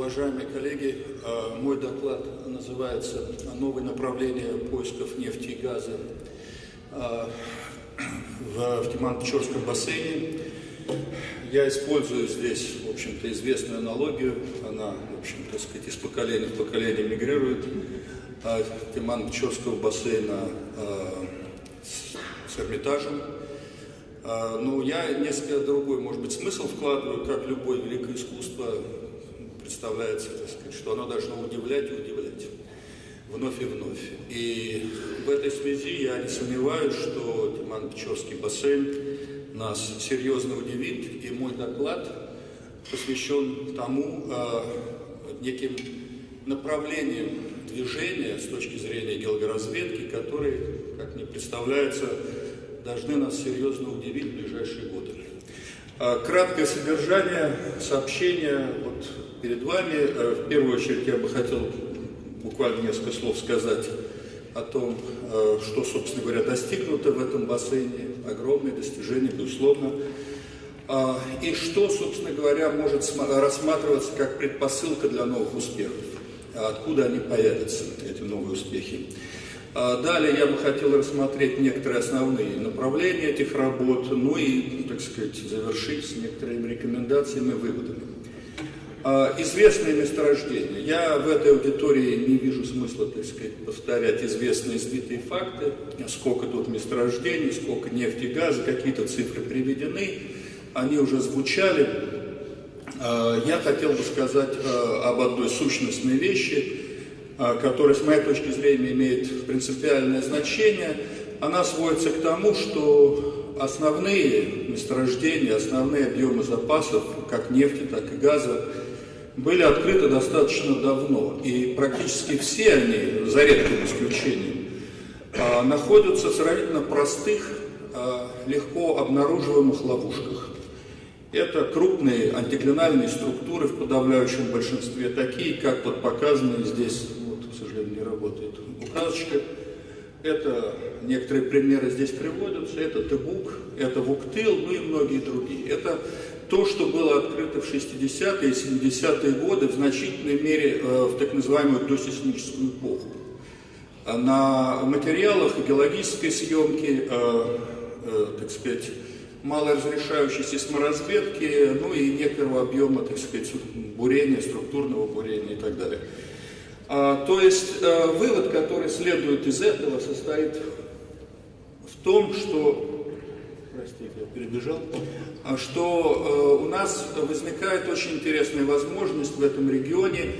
Уважаемые коллеги, э, мой доклад называется «Новые направления поисков нефти и газа э, в Тиман-Печорском бассейне». Я использую здесь, в общем-то, известную аналогию. Она, в общем-то, сказать, из поколения в поколение мигрирует. Э, Тиман-Печорского бассейна с Эрмитажем. Но я несколько другой, может быть, смысл вкладываю, как любое великое искусство, представляется, так сказать, что оно должно удивлять и удивлять вновь и вновь. И в этой связи я не сомневаюсь, что Тиман-Печорский бассейн нас серьезно удивит, и мой доклад посвящен тому э, неким направлениям движения с точки зрения геологоразведки, которые, как мне представляется, должны нас серьезно удивить в ближайшие годы. А, краткое содержание сообщения вот перед вами. Э, в первую очередь я бы хотел буквально несколько слов сказать о том, э, что, собственно говоря, достигнуто в этом бассейне. Огромные достижения, безусловно. А, и что, собственно говоря, может рассматриваться как предпосылка для новых успехов. Откуда они появятся, эти новые успехи. А, далее я бы хотел рассмотреть некоторые основные направления этих работ, ну и, так сказать, завершить с некоторыми рекомендациями и выводами. А, известные месторождения. Я в этой аудитории не вижу смысла, так сказать, повторять известные избитые факты, сколько тут месторождений, сколько нефти газа, какие-то цифры приведены, они уже звучали. А, я хотел бы сказать а, об одной сущностной вещи, которая, с моей точки зрения, имеет принципиальное значение. Она сводится к тому, что основные месторождения, основные объемы запасов, как нефти, так и газа, были открыты достаточно давно, и практически все они, за редким исключением, а, находятся в сравнительно простых, а, легко обнаруживаемых ловушках. Это крупные антиклинальные структуры в подавляющем большинстве, такие, как вот показаны здесь, вот, к сожалению, не работает указочка. Это некоторые примеры здесь приводятся, это Тебук, это Вуктыл, ну и многие другие. Это то, что было открыто в 60-е и 70-е годы, в значительной мере э, в так называемую досейсмическую эпоху. А на материалах геологической съемки, э, э, так сказать, малоразрешающей сейсморазведки, ну и некоторого объема, так сказать, бурения, структурного бурения и так далее. А, то есть вывод, который следует из этого, состоит в том, что простите, я перебежал, а что э, у нас возникает очень интересная возможность в этом регионе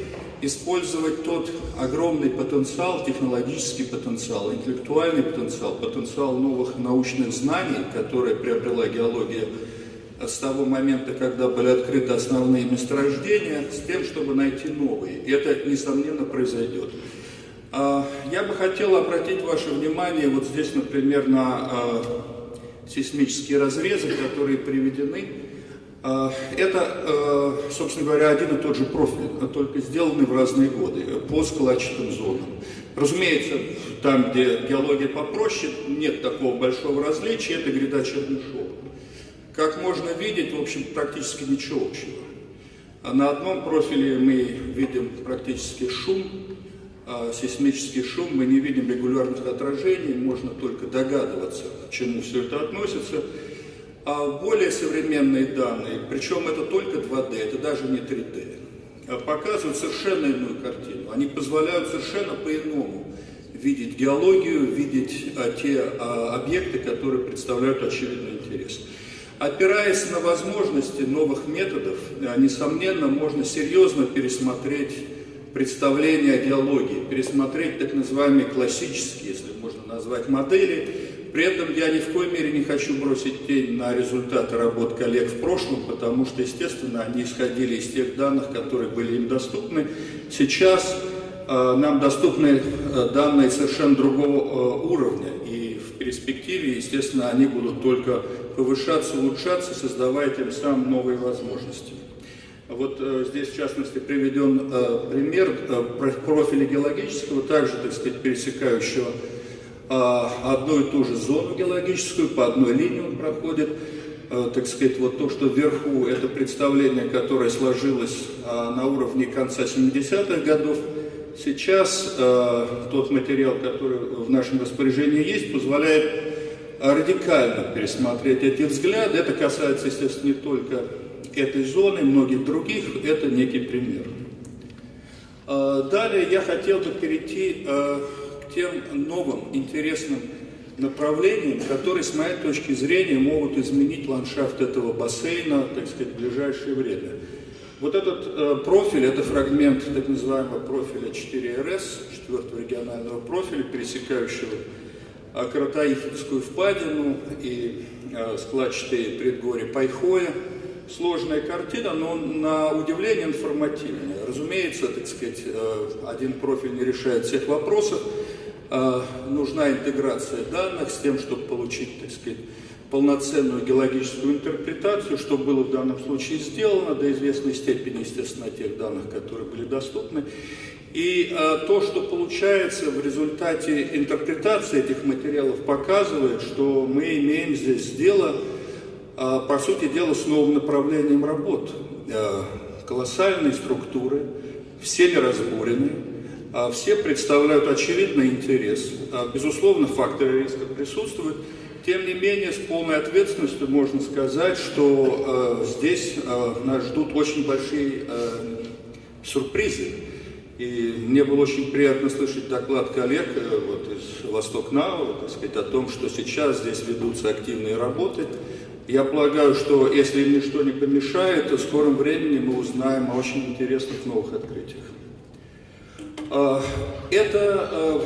использовать тот огромный потенциал, технологический потенциал, интеллектуальный потенциал, потенциал новых научных знаний, которые приобрела геология с того момента, когда были открыты основные месторождения, с тем, чтобы найти новые. И это, несомненно, произойдет. А, я бы хотел обратить ваше внимание вот здесь, например, на а, сейсмические разрезы, которые приведены. А, это, а, собственно говоря, один и тот же профиль, а только сделанный в разные годы по складчатым зонам. Разумеется, там, где геология попроще, нет такого большого различия, это гряда Чернышова. Как можно видеть, в общем, практически ничего общего. На одном профиле мы видим практически шум, а, сейсмический шум, мы не видим регулярных отражений, можно только догадываться, к чему все это относится. А более современные данные, причем это только 2D, это даже не 3D, а показывают совершенно иную картину. Они позволяют совершенно по-иному видеть геологию, видеть а, те а, объекты, которые представляют очевидный интерес. Опираясь на возможности новых методов, а, несомненно, можно серьезно пересмотреть представление о геологии, пересмотреть так называемые классические, если можно назвать, модели. При этом я ни в коей мере не хочу бросить тень на результаты работ коллег в прошлом, потому что, естественно, они исходили из тех данных, которые были им доступны. Сейчас э, нам доступны э, данные совершенно другого э, уровня, и в перспективе, естественно, они будут только повышаться, улучшаться, создавая тем самым новые возможности. Вот э, здесь, в частности, приведен э, пример э, профиля геологического, также, так сказать, пересекающего э, одну и ту же зону геологическую, по одной линии он проходит. так сказать, вот то, что вверху, это представление, которое сложилось на уровне конца 70-х годов. Сейчас тот материал, который в нашем распоряжении есть, позволяет радикально пересмотреть эти взгляды. Это касается, естественно, не только этой зоны, многих других. Это некий пример. Далее я хотел бы перейти к тем новым интересным направлениям, которые, с моей точки зрения, могут изменить ландшафт этого бассейна, так сказать, в ближайшее время. Вот этот э, профиль, это фрагмент так называемого профиля 4РС, четвертого регионального профиля, пересекающего э, Каратаихинскую впадину и э, складчатые предгорья Пайхоя. Сложная картина, но на удивление информативная. Разумеется, так сказать, э, один профиль не решает всех вопросов, а, нужна интеграция данных с тем, чтобы получить, так сказать, полноценную геологическую интерпретацию, что было в данном случае сделано до известной степени, естественно, тех данных, которые были доступны. И а, то, что получается в результате интерпретации этих материалов, показывает, что мы имеем здесь дело, по сути дела, с новым направлением работ. А, колоссальные структуры, все неразборены, а все представляют очевидный интерес. А, безусловно, факторы риска присутствуют. Тем не менее, с полной ответственностью можно сказать, что здесь нас ждут очень большие сюрпризы. И мне было очень приятно слышать доклад коллег э, вот, из Восток Нау, так сказать, о том, что сейчас здесь ведутся активные работы. Я полагаю, что если ничто не помешает, то в скором времени мы узнаем о очень интересных новых открытиях. А, это а,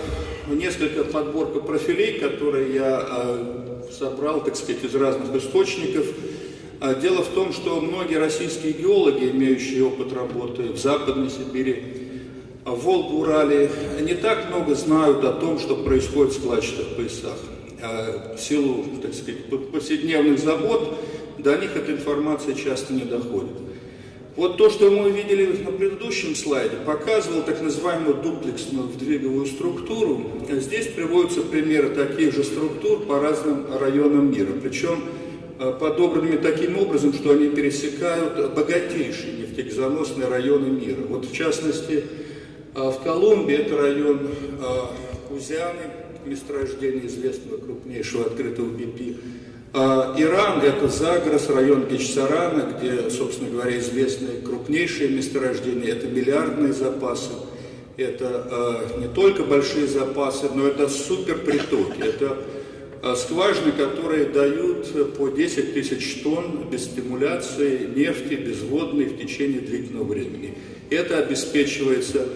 несколько подборка профилей, которые я а, собрал, так сказать, из разных источников. Дело в том, что многие российские геологи, имеющие опыт работы в Западной Сибири, в Волгу, Урале, не так много знают о том, что происходит в складчатых поясах. В силу, так сказать, повседневных забот до них эта информация часто не доходит. Вот то, что мы видели на предыдущем слайде, показывал так называемую дуплексную вдвиговую структуру. Здесь приводятся примеры таких же структур по разным районам мира. Причем э, подобранными таким образом, что они пересекают богатейшие нефтегазоносные районы мира. Вот в частности, э, в Колумбии это район Кузяны, месторождение известного крупнейшего открытого BP, а Иран – это Загрос, район Гечсарана, где, собственно говоря, известны крупнейшие месторождения, это миллиардные запасы, это э, не только большие запасы, но это суперпритоки, это э, скважины, которые дают по 10 тысяч тонн без стимуляции нефти безводной в течение длительного времени. Это обеспечивается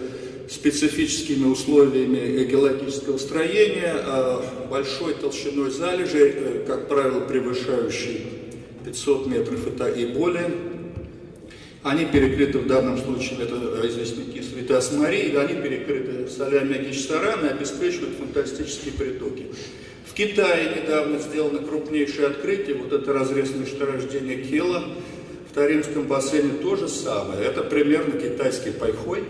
специфическими условиями геологического строения, а большой толщиной залежи, э, как правило, превышающей 500 метров и более. Они перекрыты в данном случае, это известняки Святас Марии, они перекрыты солями Гичсарана и обеспечивают фантастические притоки. В Китае недавно сделано крупнейшее открытие, вот это разрез месторождения Кела, в Таримском бассейне то же самое. Это примерно китайский пайхой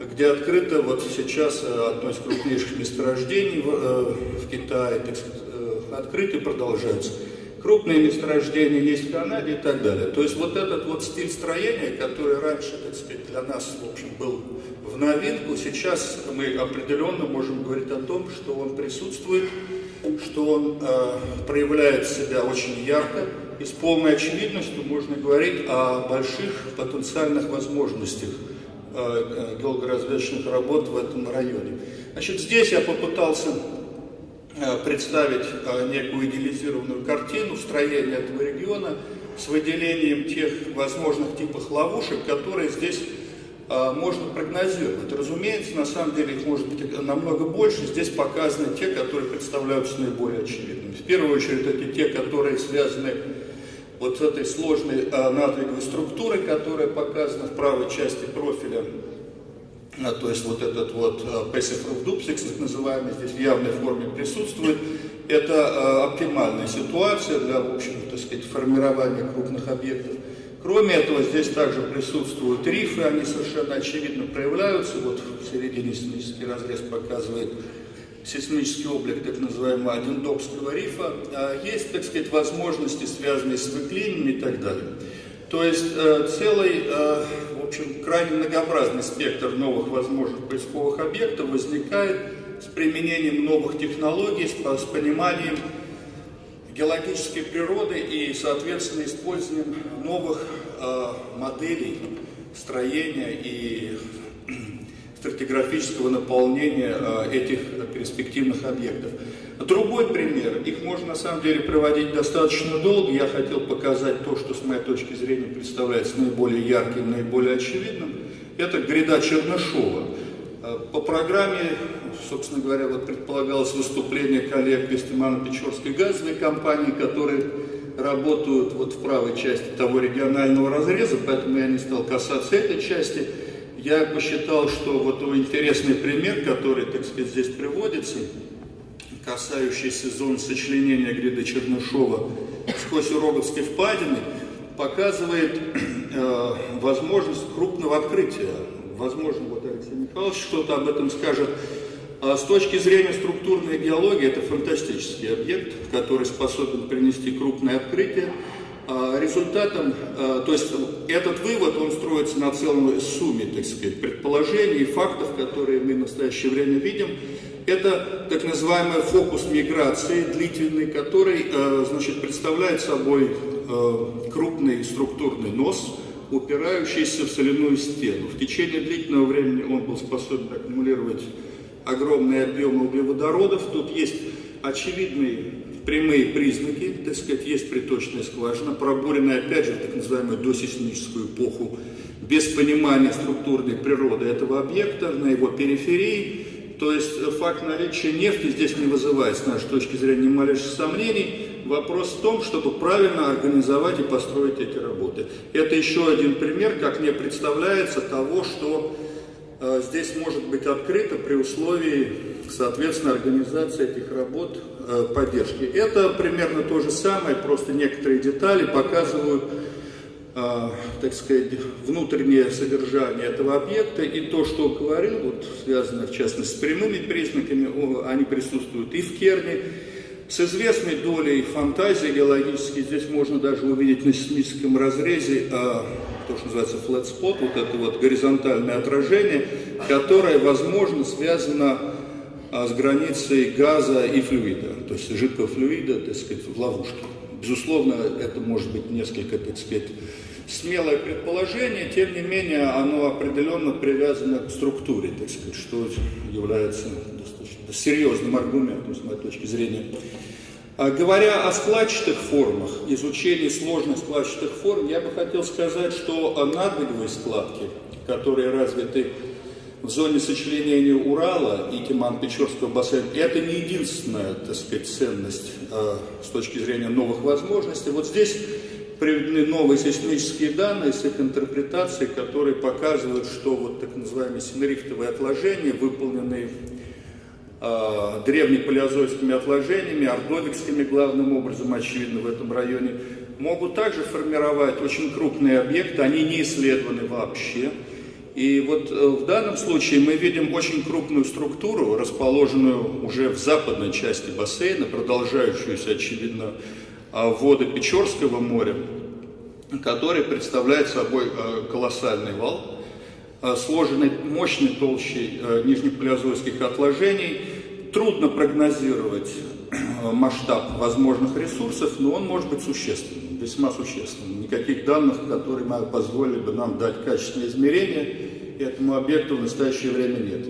где открыто вот сейчас э, одно из крупнейших месторождений в, э, в Китае, так сказать, э, открыты продолжаются. Крупные месторождения есть в Канаде и так далее. То есть вот этот вот стиль строения, который раньше, так сказать, для нас, в общем, был в новинку, сейчас мы определенно можем говорить о том, что он присутствует, что он э, проявляет себя очень ярко, и с полной очевидностью можно говорить о больших потенциальных возможностях геологоразведочных работ в этом районе. Значит, здесь я попытался э, представить э, некую идеализированную картину строения этого региона с выделением тех возможных типов ловушек, которые здесь можно прогнозировать. Разумеется, на самом деле их может быть намного больше. Здесь показаны те, которые представляются наиболее очевидными. В первую очередь это те, которые связаны вот этой сложной а, натриевой структуры, которая показана в правой части профиля, а, то есть вот этот вот а, passive duplex, так называемый, здесь в явной форме присутствует, это а, оптимальная ситуация для, в общем, так сказать, формирования крупных объектов. Кроме этого, здесь также присутствуют рифы, они совершенно очевидно проявляются. Вот в середине синический разрез показывает сейсмический облик так называемого Адендокского рифа, а есть, так сказать, возможности, связанные с выклинами и так далее. То есть э, целый, э, в общем, крайне многообразный спектр новых возможных поисковых объектов возникает с применением новых технологий, с, с пониманием геологической природы и, соответственно, использованием новых э, моделей строения и стратиграфического наполнения э, этих перспективных объектов. Другой пример, их можно на самом деле проводить достаточно долго, я хотел показать то, что с моей точки зрения представляется наиболее ярким, наиболее очевидным, это гряда Чернышова. Э, по программе, собственно говоря, вот предполагалось выступление коллег Пестимано-Печорской газовой компании, которые работают вот в правой части того регионального разреза, поэтому я не стал касаться этой части. Я посчитал, что вот интересный пример, который, так сказать, здесь приводится, касающийся зон сочленения гряды Чернышова сквозь Уроговской впадины, показывает э, возможность крупного открытия. Возможно, вот Алексей Михайлович что-то об этом скажет. А с точки зрения структурной геологии, это фантастический объект, который способен принести крупное открытие. Результатом, а, то есть этот вывод, он строится на целом сумме, так сказать, предположений и фактов, которые мы в настоящее время видим. Это так называемый фокус миграции длительный, который, а, значит, представляет собой крупный структурный нос, упирающийся в соляную стену. В течение длительного времени он был способен аккумулировать огромные объемы углеводородов. Тут есть очевидные прямые признаки, так сказать, есть приточная скважина, пробуренная, опять же, в так называемую досейсмическую эпоху, без понимания структурной природы этого объекта на его периферии. То есть факт наличия нефти здесь не вызывает, с нашей точки зрения, ни малейших сомнений. Вопрос в том, чтобы правильно организовать и построить эти работы. Это еще один пример, как мне представляется, того, что э, здесь может быть открыто при условии, соответственно, организации этих работ Э, поддержки. Это примерно то же самое, просто некоторые детали показывают, э, так сказать, внутреннее содержание этого объекта и то, что говорил, вот связано в частности с прямыми признаками, они присутствуют и в Керне, с известной долей фантазии геологической, здесь можно даже увидеть на сейсмическом разрезе а, то, что называется flat spot, вот это вот горизонтальное отражение, которое, возможно, связано с границей газа и флюида, то есть жидкого флюида, так сказать, в ловушке. Безусловно, это может быть несколько, так сказать, смелое предположение, тем не менее, оно определенно привязано к структуре, так сказать, что является достаточно серьезным аргументом, с моей точки зрения. А говоря о складчатых формах, изучении сложных складчатых форм, я бы хотел сказать, что надбеговые складки, которые развиты в зоне сочленения Урала и Тиман-Печорского бассейна, это не единственная, так сказать, ценность э, с точки зрения новых возможностей. Вот здесь приведены новые сейсмические данные с их интерпретацией, которые показывают, что вот так называемые синерифтовые отложения, выполненные э, древнепалеозойскими отложениями, ордовикскими главным образом, очевидно, в этом районе, могут также формировать очень крупные объекты, они не исследованы вообще, и вот э, в данном случае мы видим очень крупную структуру, расположенную уже в западной части бассейна, продолжающуюся, очевидно, а, воды Печорского моря, который представляет собой э, колоссальный вал, э, сложенный мощной толщей нижнепалеозойских отложений. Трудно прогнозировать масштаб возможных ресурсов, но он может быть существенным, весьма существенным. Никаких данных, которые позволили бы нам дать качественное измерение этому объекту в настоящее время нет.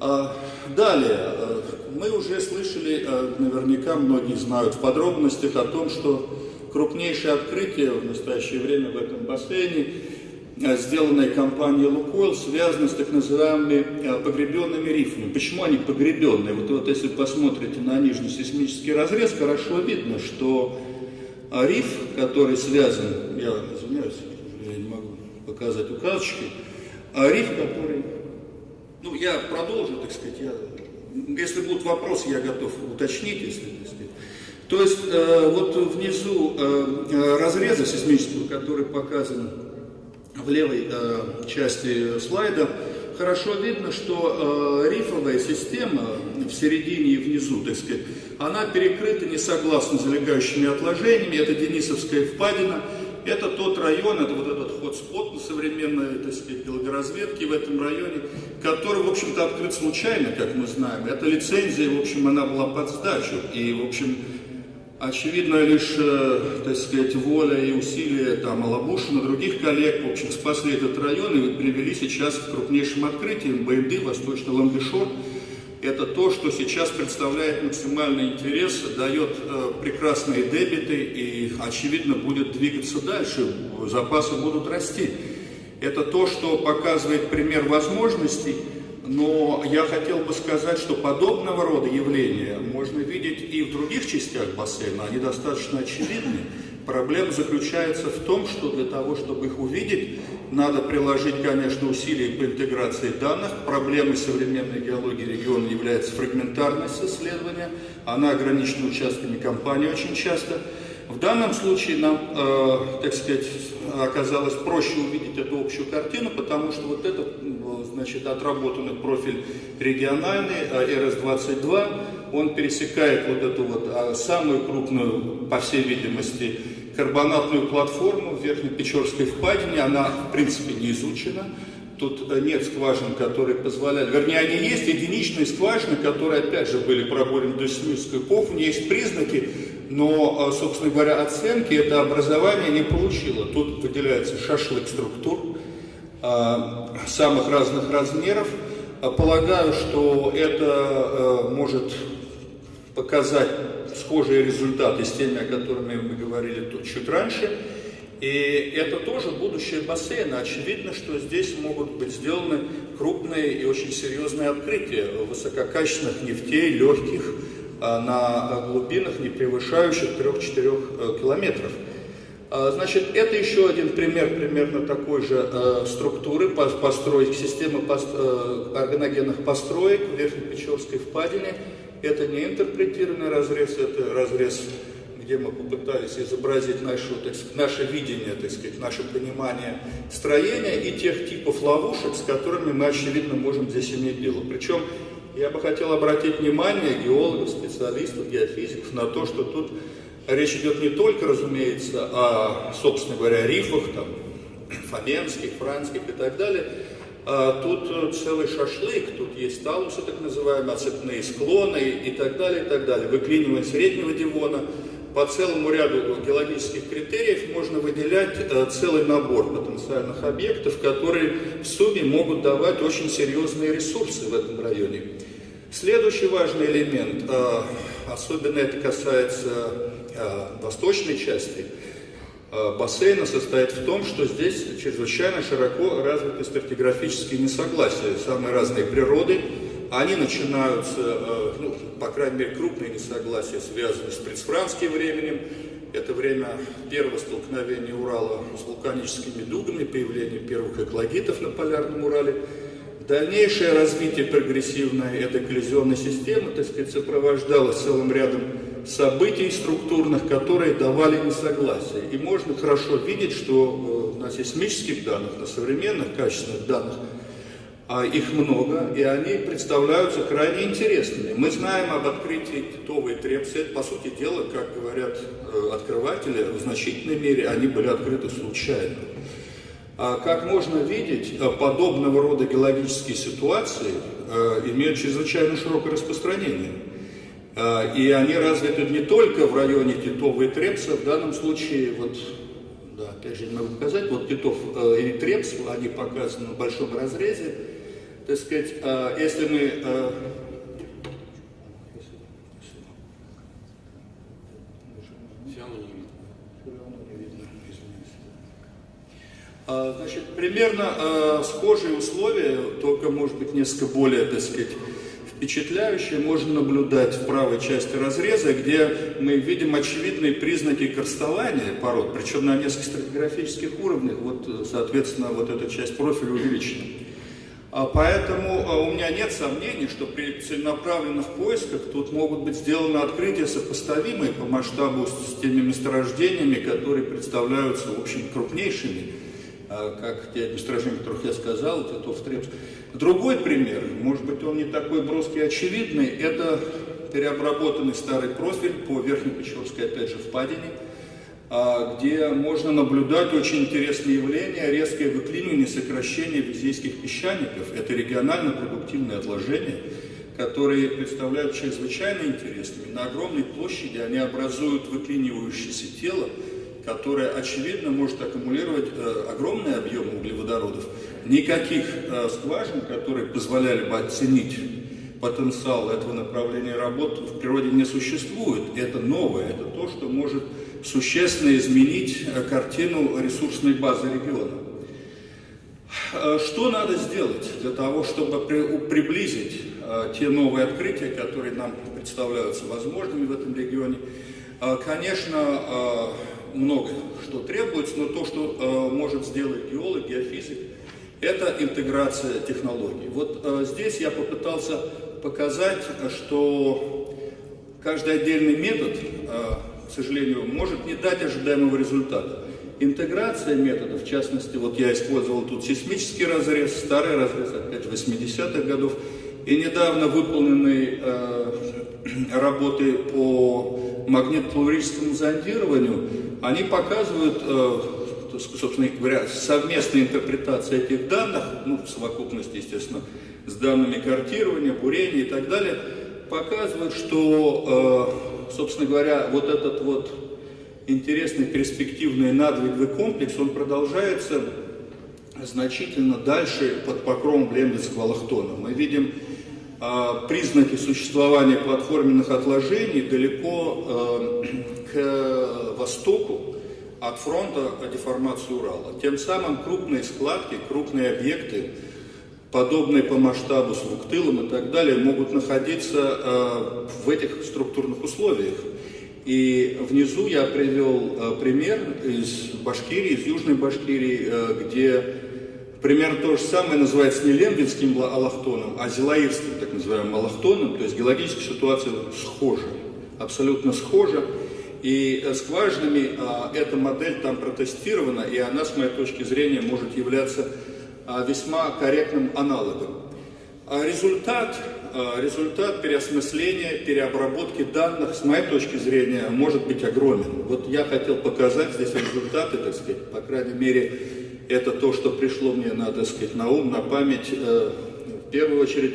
А, далее, э, мы уже слышали, э, наверняка многие знают в подробностях о том, что крупнейшее открытие в настоящее время в этом бассейне, сделанное компанией «Лукойл», связано с так называемыми погребенными рифами. Почему они погребенные? Вот, вот если посмотрите на нижний сейсмический разрез, хорошо видно, что риф, который связан, я извиняюсь, я не могу показать указочкой, а риф, который... Ну, я продолжу, так сказать, я... Если будут вопросы, я готов уточнить, если, если... То есть, э, вот внизу э, разреза сейсмического, который показан в левой э, части слайда, хорошо видно, что э, рифовая система в середине и внизу, так сказать, она перекрыта несогласно залегающими отложениями, это Денисовская впадина, это тот район, это вот этот ход-спот на современной, так сказать, геологоразведке в этом районе, который, в общем-то, открыт случайно, как мы знаем. Эта лицензия, в общем, она была под сдачу, и, в общем, Очевидно, лишь, э, так сказать, воля и усилия там Алабушина, других коллег, в общем, спасли этот район и привели сейчас к крупнейшим открытиям БНД, Восточный Ламбешор. Это то, что сейчас представляет максимальный интерес, дает э, прекрасные дебиты и, очевидно, будет двигаться дальше, запасы будут расти. Это то, что показывает пример возможностей, но я хотел бы сказать, что подобного рода явления можно видеть и в других частях бассейна, они достаточно очевидны. Проблема заключается в том, что для того, чтобы их увидеть, надо приложить, конечно, усилия по интеграции данных. Проблемой современной геологии региона является фрагментарность исследования. Она ограничена участками компании очень часто. В данном случае нам, э, так сказать, оказалось проще увидеть эту общую картину, потому что вот этот, значит, отработанный профиль региональный, э, РС-22, он пересекает вот эту вот а, самую крупную, по всей видимости, карбонатную платформу в Верхнепечорской впадине. Она, в принципе, не изучена. Тут э, нет скважин, которые позволяли, вернее, они есть, единичные скважины, которые, опять же, были проборены до Семирскую эпоху, есть признаки, но, э, собственно говоря, оценки это образование не получило. Тут выделяется шашлык структур э, самых разных размеров. Полагаю, что это может показать схожие результаты с теми, о которых мы говорили тут чуть раньше. И это тоже будущее бассейна. Очевидно, что здесь могут быть сделаны крупные и очень серьезные открытия высококачественных нефтей, легких, Э, на глубинах, не превышающих 3-4 э, километров. Э, значит, это еще один пример примерно такой же структуры построек, системы пост, органогенных построек в Верхнепечорской впадине. Это не интерпретированный разрез, это разрез, где мы попытались изобразить нашу, так сказать, наше видение, так сказать, наше понимание строения и тех типов ловушек, с которыми мы, очевидно, можем здесь иметь дело. Причем я бы хотел обратить внимание геологов, специалистов, геофизиков на то, что тут речь идет не только, разумеется, о, собственно говоря, рифах, там, фоменских, франских и так далее, тут целый шашлык, тут есть талусы, так называемые, оцепные склоны и так далее, и так далее, выклинивание среднего дивона, по целому ряду геологических критериев можно выделять э, целый набор потенциальных объектов, которые в сумме могут давать очень серьезные ресурсы в этом районе. Следующий важный элемент, э, особенно это касается э, восточной части бассейна, состоит в том, что здесь чрезвычайно широко развиты стратиграфические несогласия самой разной природы, они начинаются, э, ну, по крайней мере, крупные несогласия связаны с предфранским временем. Это время первого столкновения Урала с вулканическими дугами, появление первых экологитов на полярном Урале. Дальнейшее развитие прогрессивной этой коллизионной системы, так сказать, сопровождалось целым рядом событий структурных, которые давали несогласие. И можно хорошо видеть, что э, на сейсмических данных, на современных качественных данных а их много, и они представляются крайне интересными. Мы знаем об открытии Титовой Трепсы, это, по сути дела, как говорят э, открыватели, в значительной мере они были открыты случайно. А как можно видеть, э, подобного рода геологические ситуации э, имеют чрезвычайно широкое распространение. И они развиты не только в районе Титова и Трепса, в данном случае, вот, да, опять же не могу показать, вот Титов и Трепс, они показаны в большом разрезе, так сказать, если мы Значит, примерно э, схожие условия, только, может быть, несколько более, так сказать, впечатляющие, можно наблюдать в правой части разреза, где мы видим очевидные признаки карстования пород, причем на нескольких стратиграфических уровнях, вот, соответственно, вот эта часть профиля увеличена. А поэтому а, у меня нет сомнений, что при целенаправленных поисках тут могут быть сделаны открытия, сопоставимые по масштабу с теми месторождениями, которые представляются, в общем, крупнейшими а, как те о которых я сказал, Титов, Трепс. Другой пример, может быть, он не такой броский очевидный, это переобработанный старый профиль по Верхнепечорской, опять же, впадине, а, где можно наблюдать очень интересные явления, резкое выклинивание, сокращение визейских песчаников. Это регионально продуктивные отложения, которые представляют чрезвычайно интересными. На огромной площади они образуют выклинивающееся тело, которое, очевидно, может аккумулировать э, огромный объем углеводородов. Никаких э, скважин, которые позволяли бы оценить потенциал этого направления работ в природе не существует. Это новое, это то, что может существенно изменить э, картину ресурсной базы региона. Э, что надо сделать для того, чтобы приблизить те новые открытия, которые нам представляются возможными в этом регионе? Конечно, много что требуется, но то, что может сделать геолог, геофизик, это интеграция технологий. Вот здесь я попытался показать, что каждый отдельный метод к сожалению, может не дать ожидаемого результата. Интеграция методов, в частности, вот я использовал тут сейсмический разрез, старый разрез, опять же, 80-х годов, и недавно выполненные э, работы по магнитно-плурическому зондированию, они показывают, э, собственно говоря, совместная интерпретация этих данных, ну, в совокупности, естественно, с данными картирования, бурения и так далее, показывают, что э, собственно говоря, вот этот вот интересный перспективный надвиговый комплекс, он продолжается значительно дальше под покровом Блембинского лахтона. Мы видим признаки существования платформенных отложений далеко э, к востоку от фронта деформации Урала. Тем самым крупные складки, крупные объекты, подобные по масштабу с Вуктылом и так далее, могут находиться э, в этих структурных условиях. И внизу я привел э, пример из Башкирии, из Южной Башкирии, где примерно то же самое называется не Лембинским алахтоном, а Зилаирским, так называемым алахтоном, то есть геологическая ситуация схожа, абсолютно схожа. И скважинами эта модель там протестирована, и она, с моей точки зрения, может являться а, весьма корректным аналогом. А результат, а, результат переосмысления, переобработки данных, с моей точки зрения, может быть огромен. Вот я хотел показать здесь результаты, так сказать, по крайней мере, это то, что пришло мне, надо сказать, на ум, на память. Э, в первую очередь,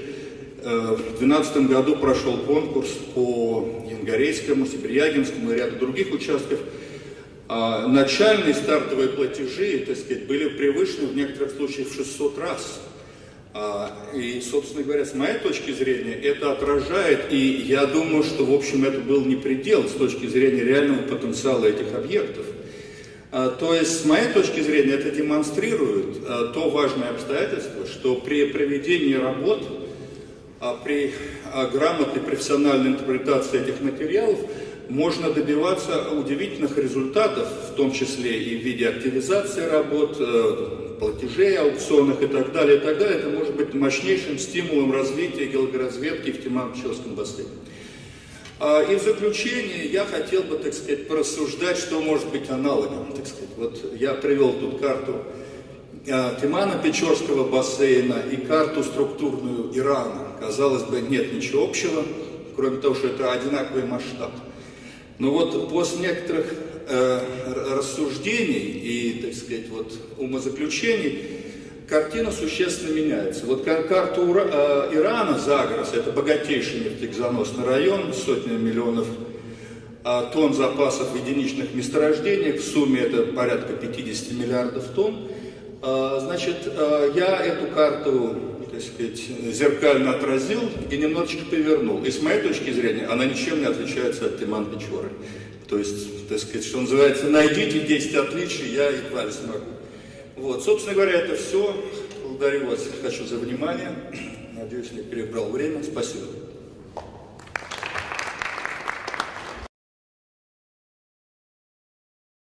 э, в 2012 году прошел конкурс по Янгорейскому, Сибирягинскому и ряду других участков – а начальные стартовые платежи, так сказать, были превышены в некоторых случаях в 600 раз. А, и, собственно говоря, с моей точки зрения, это отражает, и я думаю, что, в общем, это был не предел с точки зрения реального потенциала этих объектов. А, то есть, с моей точки зрения, это демонстрирует а, то важное обстоятельство, что при проведении работ, при грамотной профессиональной интерпретации этих материалов, можно добиваться удивительных результатов, в том числе и в виде активизации работ, э, платежей, аукционах и так далее, и так далее. Это может быть мощнейшим стимулом развития геологоразведки в Тиман-Печорском бассейне. А, и в заключение я хотел бы, так сказать, порассуждать, что может быть аналогом, так сказать. Вот я привел тут карту а, Тимана-Печорского бассейна и карту структурную Ирана. Казалось бы, нет ничего общего, кроме того, что это одинаковый масштаб. Но вот после некоторых э, рассуждений и, так сказать, вот умозаключений, картина существенно меняется. Вот карту Ура, э, Ирана, Загрос, это богатейший нефтегазоносный район, сотни миллионов э, тонн запасов в единичных месторождениях, в сумме это порядка 50 миллиардов тонн. Э, значит, э, я эту карту так сказать, зеркально отразил и немножечко повернул. И с моей точки зрения она ничем не отличается от Тиман Печоры. То есть, так сказать, что называется, найдите 10 отличий, я едва ли смогу. Вот, собственно говоря, это все. Благодарю вас, хочу за внимание. Надеюсь, не перебрал время. Спасибо.